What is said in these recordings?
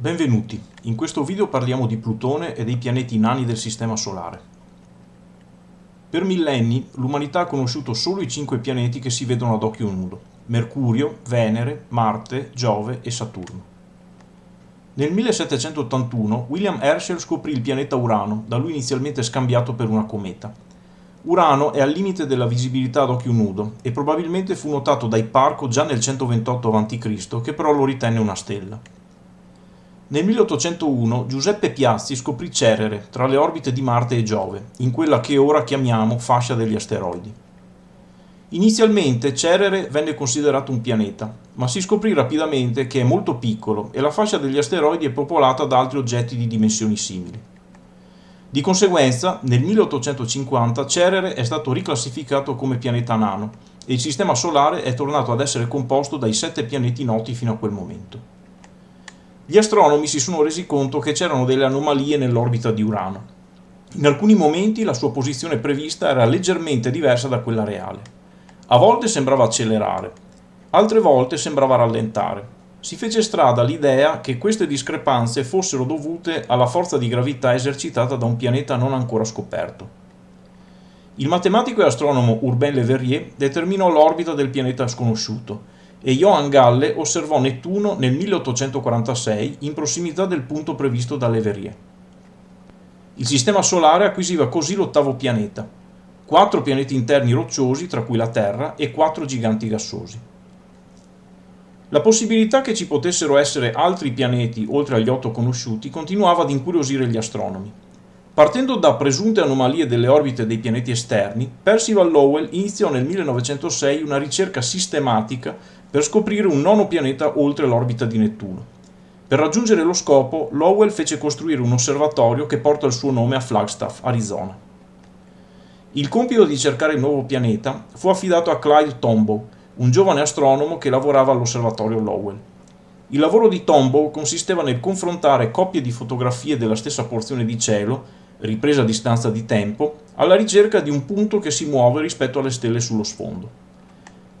Benvenuti, in questo video parliamo di Plutone e dei pianeti nani del Sistema Solare. Per millenni l'umanità ha conosciuto solo i cinque pianeti che si vedono ad occhio nudo, Mercurio, Venere, Marte, Giove e Saturno. Nel 1781 William Herschel scoprì il pianeta Urano, da lui inizialmente scambiato per una cometa. Urano è al limite della visibilità ad occhio nudo e probabilmente fu notato dai Parco già nel 128 a.C., che però lo ritenne una stella. Nel 1801 Giuseppe Piazzi scoprì Cerere tra le orbite di Marte e Giove, in quella che ora chiamiamo fascia degli asteroidi. Inizialmente Cerere venne considerato un pianeta, ma si scoprì rapidamente che è molto piccolo e la fascia degli asteroidi è popolata da altri oggetti di dimensioni simili. Di conseguenza, nel 1850 Cerere è stato riclassificato come pianeta nano e il Sistema Solare è tornato ad essere composto dai sette pianeti noti fino a quel momento gli astronomi si sono resi conto che c'erano delle anomalie nell'orbita di Urano. In alcuni momenti la sua posizione prevista era leggermente diversa da quella reale. A volte sembrava accelerare, altre volte sembrava rallentare. Si fece strada l'idea che queste discrepanze fossero dovute alla forza di gravità esercitata da un pianeta non ancora scoperto. Il matematico e astronomo Urbain Le Verrier determinò l'orbita del pianeta sconosciuto e Johann Galle osservò Nettuno nel 1846 in prossimità del punto previsto da Leverrier. Il Sistema Solare acquisiva così l'ottavo pianeta, quattro pianeti interni rocciosi, tra cui la Terra, e quattro giganti gassosi. La possibilità che ci potessero essere altri pianeti oltre agli otto conosciuti continuava ad incuriosire gli astronomi. Partendo da presunte anomalie delle orbite dei pianeti esterni, Percival Lowell iniziò nel 1906 una ricerca sistematica per scoprire un nono pianeta oltre l'orbita di Nettuno. Per raggiungere lo scopo, Lowell fece costruire un osservatorio che porta il suo nome a Flagstaff, Arizona. Il compito di cercare il nuovo pianeta fu affidato a Clyde Tombaugh, un giovane astronomo che lavorava all'osservatorio Lowell. Il lavoro di Tombaugh consisteva nel confrontare coppie di fotografie della stessa porzione di cielo, ripresa a distanza di tempo, alla ricerca di un punto che si muove rispetto alle stelle sullo sfondo.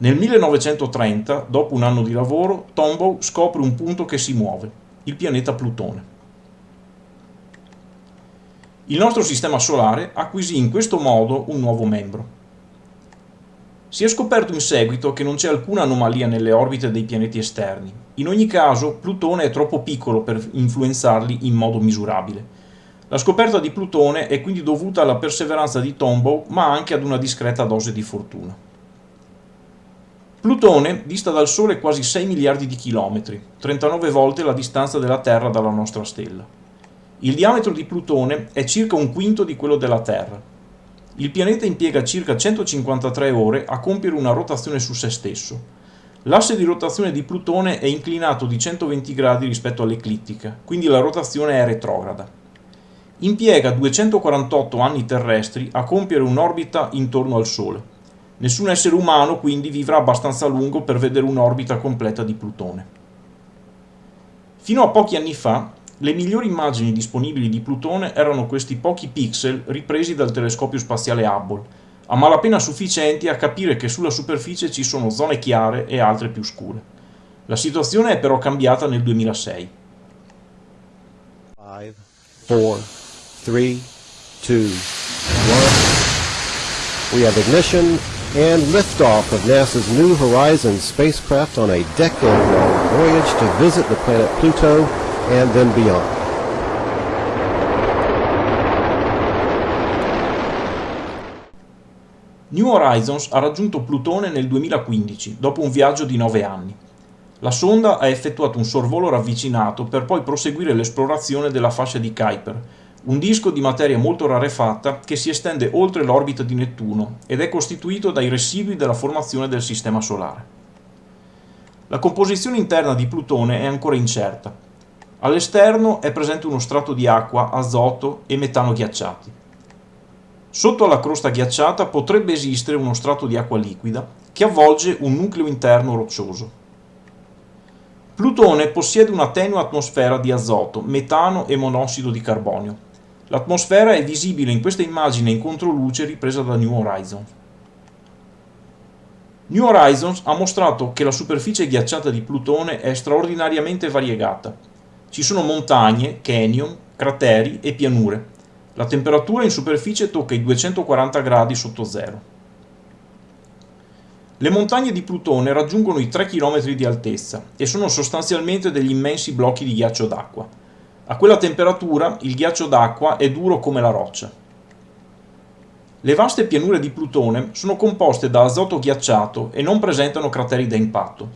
Nel 1930, dopo un anno di lavoro, Tombaugh scopre un punto che si muove, il pianeta Plutone. Il nostro sistema solare acquisì in questo modo un nuovo membro. Si è scoperto in seguito che non c'è alcuna anomalia nelle orbite dei pianeti esterni. In ogni caso, Plutone è troppo piccolo per influenzarli in modo misurabile. La scoperta di Plutone è quindi dovuta alla perseveranza di Tombaugh, ma anche ad una discreta dose di fortuna. Plutone dista dal Sole quasi 6 miliardi di chilometri, 39 volte la distanza della Terra dalla nostra stella. Il diametro di Plutone è circa un quinto di quello della Terra. Il pianeta impiega circa 153 ore a compiere una rotazione su se stesso. L'asse di rotazione di Plutone è inclinato di 120 gradi rispetto all'eclittica, quindi la rotazione è retrograda. Impiega 248 anni terrestri a compiere un'orbita intorno al Sole Nessun essere umano quindi vivrà abbastanza a lungo per vedere un'orbita completa di Plutone. Fino a pochi anni fa, le migliori immagini disponibili di Plutone erano questi pochi pixel ripresi dal telescopio spaziale Hubble, a malapena sufficienti a capire che sulla superficie ci sono zone chiare e altre più scure. La situazione è però cambiata nel 2006. 5, 4, 3, 2, 1. We have ignition and liftoff of NASA's New Horizons spacecraft on a decade-long voyage to visit the planet Pluto and then beyond. New Horizons ha raggiunto Plutone nel 2015, dopo un viaggio di 9 anni. La sonda ha effettuato un sorvolo ravvicinato per poi proseguire l'esplorazione della fascia di Kuiper, un disco di materia molto rarefatta che si estende oltre l'orbita di Nettuno ed è costituito dai residui della formazione del Sistema Solare. La composizione interna di Plutone è ancora incerta. All'esterno è presente uno strato di acqua, azoto e metano ghiacciati. Sotto alla crosta ghiacciata potrebbe esistere uno strato di acqua liquida che avvolge un nucleo interno roccioso. Plutone possiede una tenue atmosfera di azoto, metano e monossido di carbonio, L'atmosfera è visibile in questa immagine in controluce ripresa da New Horizons. New Horizons ha mostrato che la superficie ghiacciata di Plutone è straordinariamente variegata. Ci sono montagne, canyon, crateri e pianure. La temperatura in superficie tocca i 240 gradi sotto zero. Le montagne di Plutone raggiungono i 3 km di altezza e sono sostanzialmente degli immensi blocchi di ghiaccio d'acqua. A quella temperatura il ghiaccio d'acqua è duro come la roccia. Le vaste pianure di Plutone sono composte da azoto ghiacciato e non presentano crateri da impatto.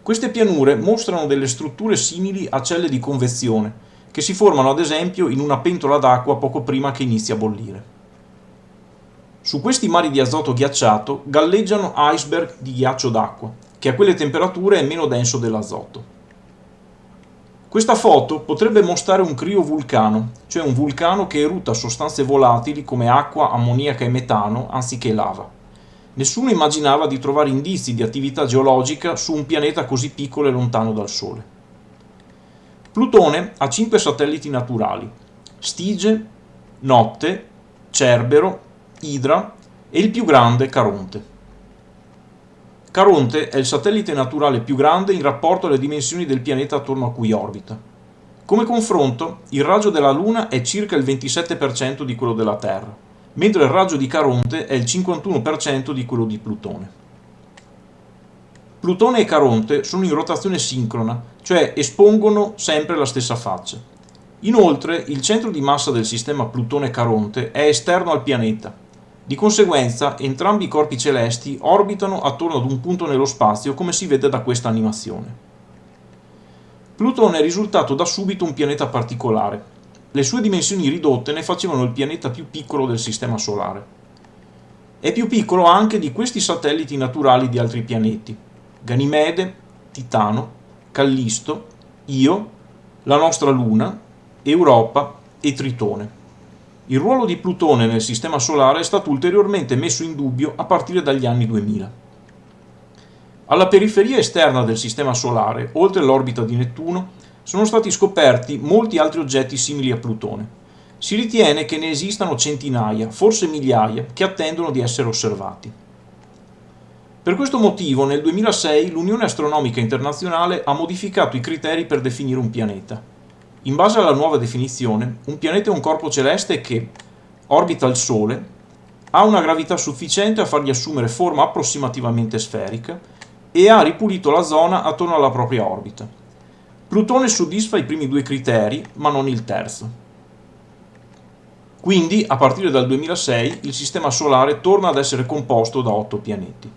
Queste pianure mostrano delle strutture simili a celle di convezione, che si formano ad esempio in una pentola d'acqua poco prima che inizi a bollire. Su questi mari di azoto ghiacciato galleggiano iceberg di ghiaccio d'acqua, che a quelle temperature è meno denso dell'azoto. Questa foto potrebbe mostrare un criovulcano, cioè un vulcano che erutta sostanze volatili come acqua, ammoniaca e metano anziché lava. Nessuno immaginava di trovare indizi di attività geologica su un pianeta così piccolo e lontano dal Sole. Plutone ha cinque satelliti naturali, Stige, Notte, Cerbero, Idra e il più grande Caronte. Caronte è il satellite naturale più grande in rapporto alle dimensioni del pianeta attorno a cui orbita. Come confronto, il raggio della Luna è circa il 27% di quello della Terra mentre il raggio di Caronte è il 51% di quello di Plutone. Plutone e Caronte sono in rotazione sincrona, cioè espongono sempre la stessa faccia. Inoltre, il centro di massa del sistema Plutone-Caronte è esterno al pianeta. Di conseguenza, entrambi i corpi celesti orbitano attorno ad un punto nello spazio come si vede da questa animazione. Plutone è risultato da subito un pianeta particolare, le sue dimensioni ridotte ne facevano il pianeta più piccolo del Sistema Solare. È più piccolo anche di questi satelliti naturali di altri pianeti, Ganimede, Titano, Callisto, Io, la nostra Luna, Europa e Tritone. Il ruolo di Plutone nel Sistema Solare è stato ulteriormente messo in dubbio a partire dagli anni 2000. Alla periferia esterna del Sistema Solare, oltre l'orbita di Nettuno, sono stati scoperti molti altri oggetti simili a Plutone. Si ritiene che ne esistano centinaia, forse migliaia, che attendono di essere osservati. Per questo motivo nel 2006 l'Unione Astronomica Internazionale ha modificato i criteri per definire un pianeta. In base alla nuova definizione, un pianeta è un corpo celeste che orbita il Sole, ha una gravità sufficiente a fargli assumere forma approssimativamente sferica e ha ripulito la zona attorno alla propria orbita. Plutone soddisfa i primi due criteri, ma non il terzo. Quindi, a partire dal 2006, il Sistema Solare torna ad essere composto da otto pianeti.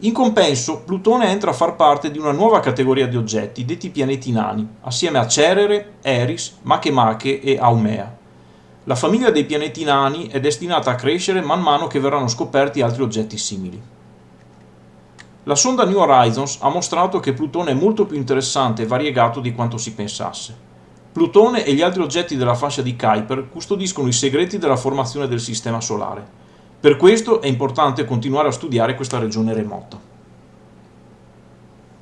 In compenso, Plutone entra a far parte di una nuova categoria di oggetti, detti pianeti nani, assieme a Cerere, Eris, Makemake e Haumea. La famiglia dei pianeti nani è destinata a crescere man mano che verranno scoperti altri oggetti simili. La sonda New Horizons ha mostrato che Plutone è molto più interessante e variegato di quanto si pensasse. Plutone e gli altri oggetti della fascia di Kuiper custodiscono i segreti della formazione del Sistema Solare. Per questo è importante continuare a studiare questa regione remota.